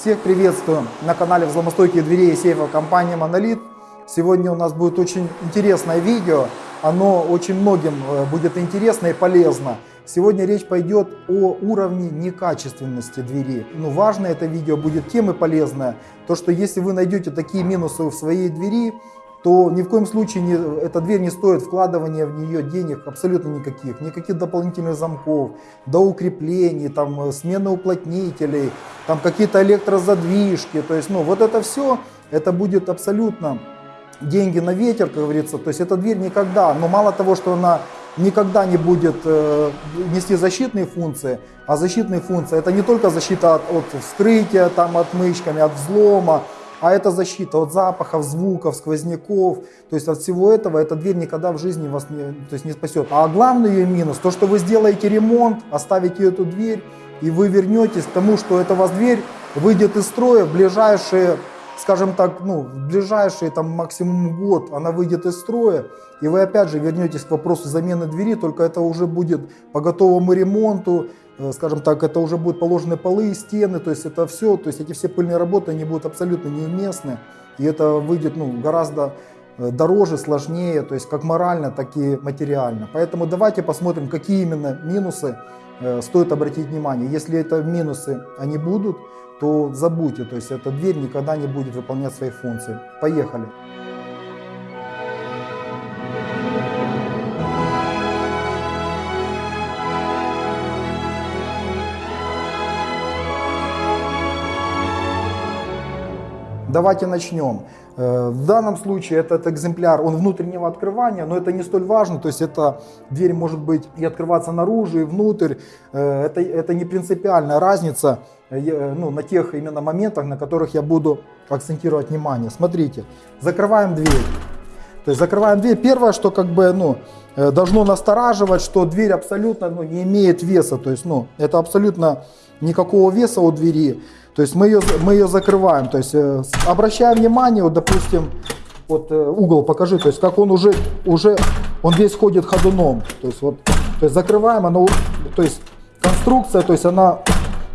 Всех приветствую на канале взломостойких дверей и сейфов компании Monolith. Сегодня у нас будет очень интересное видео. Оно очень многим э, будет интересно и полезно. Сегодня речь пойдет о уровне некачественности двери. Но важно это видео будет тем и полезное, то что если вы найдете такие минусы в своей двери, то ни в коем случае не, эта дверь не стоит вкладывания в нее денег абсолютно никаких. Никаких дополнительных замков, до укреплений, там, э, смены уплотнителей, там какие-то электрозадвижки. То есть, ну, вот это все, это будет абсолютно деньги на ветер, как говорится. То есть, эта дверь никогда, но мало того, что она никогда не будет э, нести защитные функции, а защитные функции это не только защита от, от вскрытия, там, отмычками, от взлома, а это защита от запахов, звуков, сквозняков, то есть от всего этого эта дверь никогда в жизни вас не, то есть не спасет. А главный ее минус, то что вы сделаете ремонт, оставите эту дверь, и вы вернетесь к тому, что эта вас дверь выйдет из строя в ближайшие, скажем так, ну, в ближайшие там максимум год. Она выйдет из строя, и вы опять же вернетесь к вопросу замены двери, только это уже будет по готовому ремонту, скажем так, это уже будут положены полы, стены, то есть это все, то есть эти все пыльные работы, они будут абсолютно неуместны, и это выйдет ну, гораздо э, дороже, сложнее, то есть как морально, так и материально. Поэтому давайте посмотрим, какие именно минусы э, стоит обратить внимание. Если это минусы, они будут, то забудьте, то есть эта дверь никогда не будет выполнять свои функции. Поехали! Давайте начнем. Э, в данном случае этот экземпляр, он внутреннего открывания, но это не столь важно, то есть эта дверь может быть и открываться наружу, и внутрь, э, это, это не принципиальная разница э, ну, на тех именно моментах, на которых я буду акцентировать внимание. Смотрите, закрываем дверь. То есть закрываем дверь. Первое, что как бы, ну, должно настораживать, что дверь абсолютно ну, не имеет веса, то есть, ну, это абсолютно никакого веса у двери. То есть мы ее, мы ее закрываем, то есть э, обращаем внимание, вот допустим, вот э, угол покажи, то есть как он уже, уже он весь ходит ходуном, то есть вот, то есть закрываем, оно, то есть конструкция, то есть она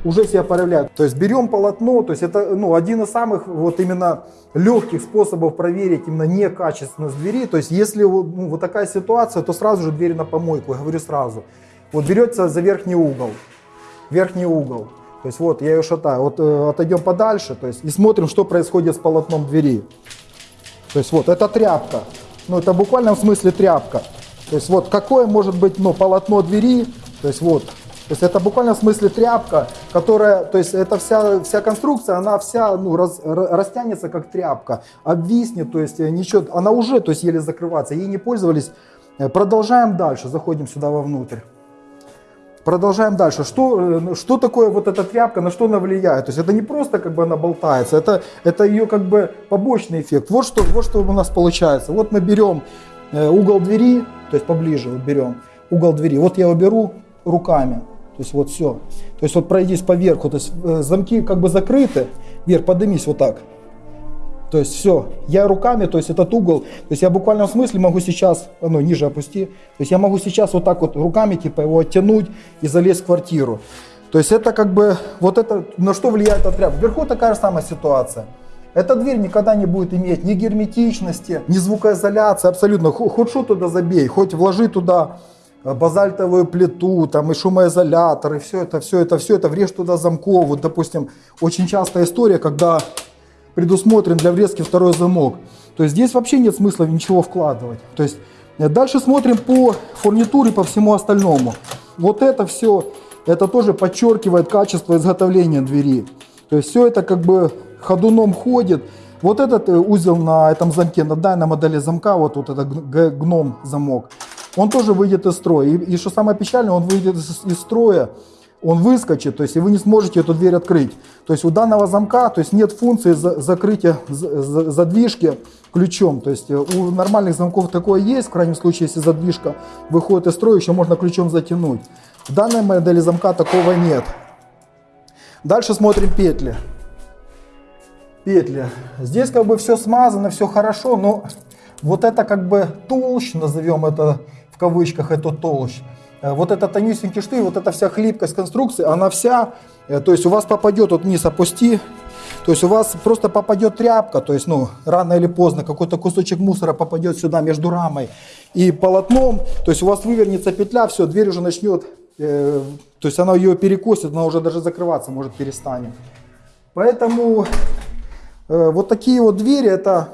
уже себя проявляет. То есть берем полотно, то есть это ну, один из самых вот именно легких способов проверить именно некачественность двери. То есть если ну, вот такая ситуация, то сразу же дверь на помойку, я говорю сразу. Вот берется за верхний угол, верхний угол. То есть вот я ее шатаю. Вот э, отойдем подальше, то есть и смотрим, что происходит с полотном двери. То есть вот это тряпка. Ну это в буквальном смысле тряпка. То есть вот какое может быть ну, полотно двери. То есть вот. То есть это в буквальном смысле тряпка, которая, то есть это вся, вся конструкция, она вся ну, раз, растянется как тряпка, обвиснет, то есть ничего, она уже то есть еле закрывается, ей не пользовались. Э, продолжаем дальше, заходим сюда вовнутрь. Продолжаем дальше. Что, э, что такое вот эта тряпка, на что она влияет? То есть это не просто как бы она болтается, это, это ее как бы побочный эффект. Вот что, вот что у нас получается. Вот мы берем э, угол двери, то есть поближе вот берем угол двери. Вот я его беру руками. То есть вот все. То есть вот пройдись по верху. То есть э, замки как бы закрыты. Вверх, поднимись вот так. То есть все, я руками, то есть этот угол, то есть я в буквальном смысле могу сейчас, ну ниже опусти, то есть я могу сейчас вот так вот руками типа его оттянуть и залезть в квартиру. То есть это как бы, вот это, на что влияет эта тряпка. Вверху такая же самая ситуация. Эта дверь никогда не будет иметь ни герметичности, ни звукоизоляции, абсолютно. Хоть что туда забей, хоть вложи туда э, базальтовую плиту, там и шумоизолятор, и все это, все это, все это, врежь туда замков. Вот, допустим, очень частая история, когда предусмотрен для врезки второй замок. То есть здесь вообще нет смысла ничего вкладывать. То есть э, дальше смотрим по фурнитуре, по всему остальному. Вот это все, это тоже подчеркивает качество изготовления двери. То есть все это как бы ходуном ходит. Вот этот э, узел на этом замке, на данной модели замка, вот, вот этот гном замок, он тоже выйдет из строя. И, и что самое печальное, он выйдет из, из строя он выскочит, то есть и вы не сможете эту дверь открыть. То есть у данного замка то есть нет функции за, закрытия задвижки ключом. То есть э, у нормальных замков такое есть, в крайнем случае, если задвижка выходит из строя, еще можно ключом затянуть. В данной модели замка такого нет. Дальше смотрим петли. Петли. Здесь как бы все смазано, все хорошо, но вот это как бы толщ, назовем это в кавычках, это толщ. Э, вот этот тонюсенький штырь, вот эта вся хлипкость конструкции, она вся, э, то есть у вас попадет вот вниз, опусти, То есть у вас просто попадет тряпка, то есть ну, рано или поздно какой-то кусочек мусора попадет сюда между рамой и полотном, то есть у вас вывернется петля, все, дверь уже начнет, э, то есть она ее перекосит, она уже даже закрываться может перестанет. Поэтому э, вот такие вот двери это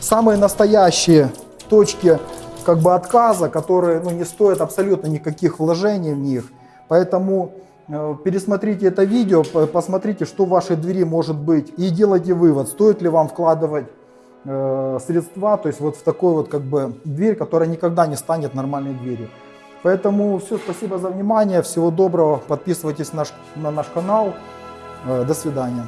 самые настоящие точки как бы отказа, которые ну, не стоят абсолютно никаких вложений в них. Поэтому э, пересмотрите это видео, посмотрите, что в вашей двери может быть, и делайте вывод, стоит ли вам вкладывать э, средства, то есть вот в такой вот как бы дверь, которая никогда не станет нормальной дверью. Поэтому все, спасибо за внимание, всего доброго, подписывайтесь на наш, на наш канал, э, до свидания.